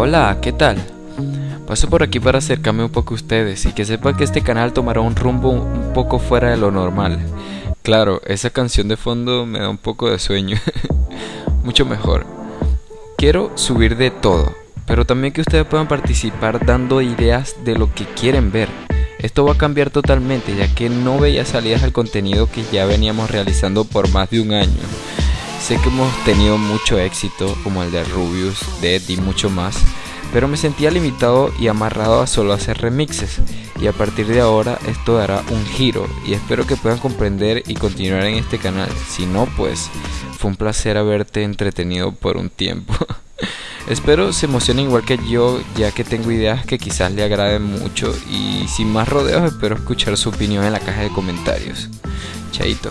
Hola, ¿qué tal? Paso por aquí para acercarme un poco a ustedes y que sepan que este canal tomará un rumbo un poco fuera de lo normal. Claro, esa canción de fondo me da un poco de sueño. Mucho mejor. Quiero subir de todo, pero también que ustedes puedan participar dando ideas de lo que quieren ver. Esto va a cambiar totalmente ya que no veía salidas al contenido que ya veníamos realizando por más de un año. Sé que hemos tenido mucho éxito como el de Rubius, Dead y mucho más, pero me sentía limitado y amarrado a solo hacer remixes y a partir de ahora esto dará un giro y espero que puedan comprender y continuar en este canal. Si no, pues fue un placer haberte entretenido por un tiempo. Espero se emocionen igual que yo, ya que tengo ideas que quizás le agraden mucho y sin más rodeos espero escuchar su opinión en la caja de comentarios. Chaito.